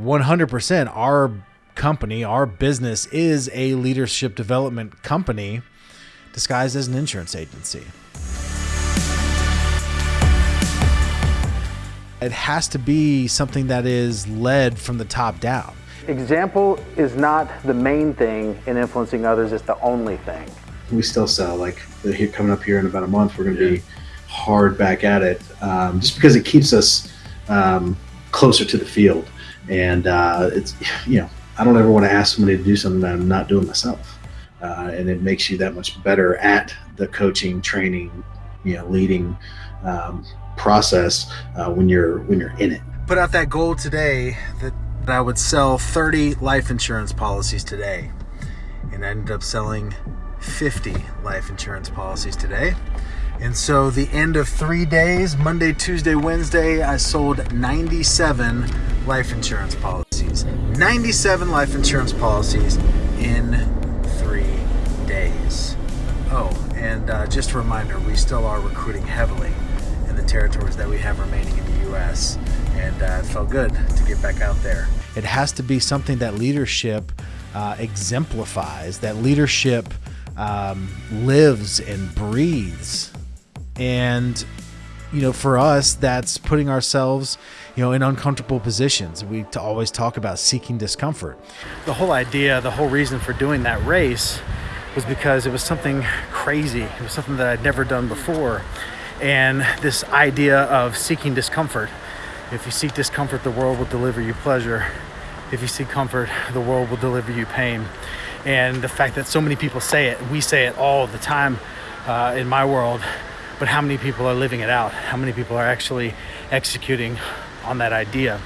100% our company, our business is a leadership development company disguised as an insurance agency. It has to be something that is led from the top down. Example is not the main thing in influencing others, it's the only thing. We still sell, like coming up here in about a month, we're going to be hard back at it um, just because it keeps us um, closer to the field. And uh, it's, you know, I don't ever want to ask somebody to do something that I'm not doing myself. Uh, and it makes you that much better at the coaching, training, you know, leading um, process uh, when you're when you're in it. Put out that goal today that, that I would sell 30 life insurance policies today, and I ended up selling 50 life insurance policies today. And so the end of three days, Monday, Tuesday, Wednesday, I sold 97 life insurance policies. 97 life insurance policies in three days. Oh, and uh, just a reminder, we still are recruiting heavily in the territories that we have remaining in the U.S. And uh, it felt good to get back out there. It has to be something that leadership uh, exemplifies, that leadership um, lives and breathes. And, you know, for us, that's putting ourselves, you know, in uncomfortable positions. We always talk about seeking discomfort. The whole idea, the whole reason for doing that race was because it was something crazy. It was something that I'd never done before and this idea of seeking discomfort. If you seek discomfort, the world will deliver you pleasure. If you seek comfort, the world will deliver you pain. And the fact that so many people say it, we say it all the time uh, in my world, but how many people are living it out? How many people are actually executing on that idea?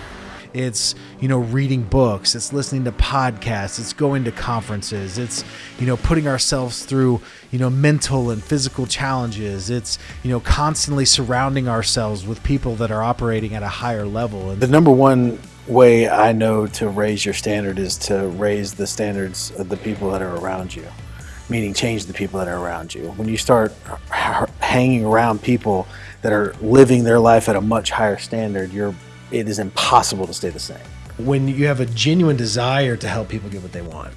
It's, you know, reading books, it's listening to podcasts, it's going to conferences, it's, you know, putting ourselves through, you know, mental and physical challenges. It's, you know, constantly surrounding ourselves with people that are operating at a higher level. And the number one way I know to raise your standard is to raise the standards of the people that are around you, meaning change the people that are around you. When you start hanging around people that are living their life at a much higher standard, you're it is impossible to stay the same. When you have a genuine desire to help people get what they want,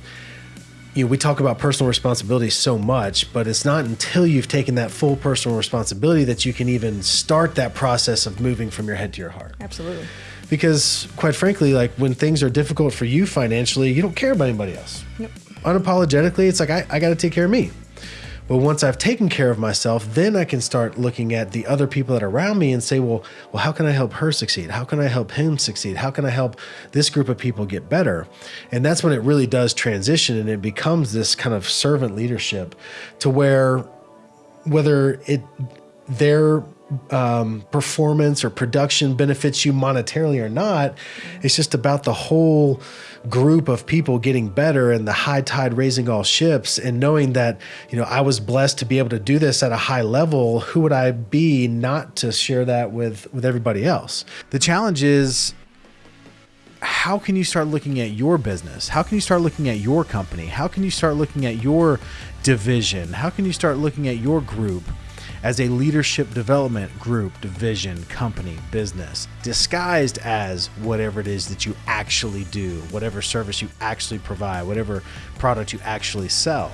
you know, we talk about personal responsibility so much, but it's not until you've taken that full personal responsibility that you can even start that process of moving from your head to your heart. Absolutely. Because quite frankly, like when things are difficult for you financially, you don't care about anybody else. Yep. Unapologetically, it's like I, I got to take care of me. But once I've taken care of myself, then I can start looking at the other people that are around me and say, well, well, how can I help her succeed? How can I help him succeed? How can I help this group of people get better? And that's when it really does transition and it becomes this kind of servant leadership to where whether it their um, performance or production benefits you monetarily or not. It's just about the whole group of people getting better and the high tide raising all ships and knowing that, you know, I was blessed to be able to do this at a high level. Who would I be not to share that with, with everybody else? The challenge is how can you start looking at your business? How can you start looking at your company? How can you start looking at your division? How can you start looking at your group? As a leadership development group, division, company, business, disguised as whatever it is that you actually do, whatever service you actually provide, whatever product you actually sell.